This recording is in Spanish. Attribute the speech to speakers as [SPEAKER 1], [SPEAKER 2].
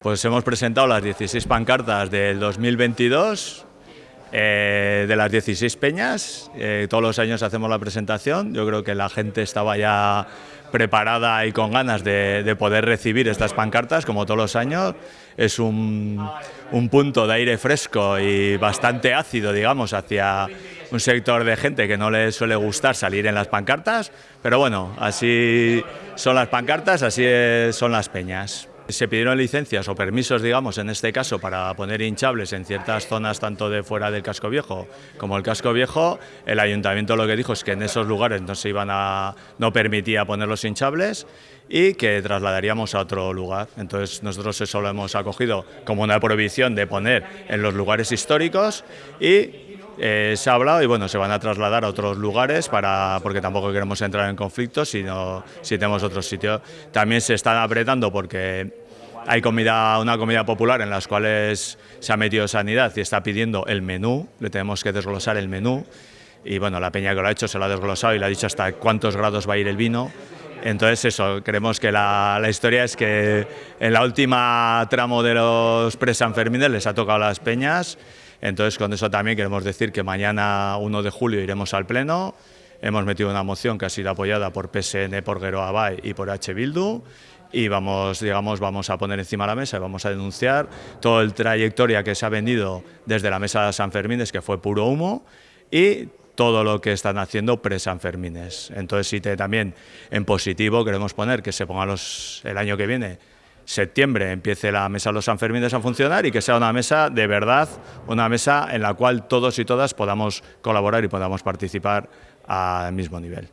[SPEAKER 1] Pues hemos presentado las 16 pancartas del 2022 eh, de las 16 peñas. Eh, todos los años hacemos la presentación. Yo creo que la gente estaba ya preparada y con ganas de, poder recibir estas pancartas, como todos los años. Es un, un, punto de aire fresco y bastante ácido, digamos, hacia un sector de gente que no le suele gustar salir en las pancartas. Pero bueno, así son las pancartas, así son las peñas. Se pidieron licencias o permisos, digamos, en este caso, para poner hinchables en ciertas zonas, tanto de fuera del casco viejo como el casco viejo. El ayuntamiento lo que dijo es que en esos lugares no se iban a, no permitía poner los hinchables y que trasladaríamos a otro lugar. Entonces nosotros eso lo hemos acogido como una prohibición de poner en los lugares históricos y eh, se ha hablado y bueno, se van a trasladar a otros lugares para, porque tampoco queremos entrar en conflictos, sino si tenemos otro sitio. También se están apretando porque hay comida, una comida popular en las cuales se ha metido sanidad y está pidiendo el menú, le tenemos que desglosar el menú y bueno, la peña que lo ha hecho se lo ha desglosado y le ha dicho hasta cuántos grados va a ir el vino. Entonces eso, creemos que la, la historia es que en la última tramo de los presanfermines les ha tocado las peñas entonces, con eso también queremos decir que mañana 1 de julio iremos al Pleno. Hemos metido una moción que ha sido apoyada por PSN, por Guero Abay y por H. Bildu y vamos, digamos, vamos a poner encima de la mesa y vamos a denunciar toda el trayectoria que se ha vendido desde la mesa de San Fermines, que fue puro humo, y todo lo que están haciendo pre-San Fermines. Entonces, sí, también en positivo queremos poner que se ponga los, el año que viene septiembre empiece la mesa de los Sanfermines a funcionar y que sea una mesa de verdad, una mesa en la cual todos y todas podamos colaborar y podamos participar al mismo nivel.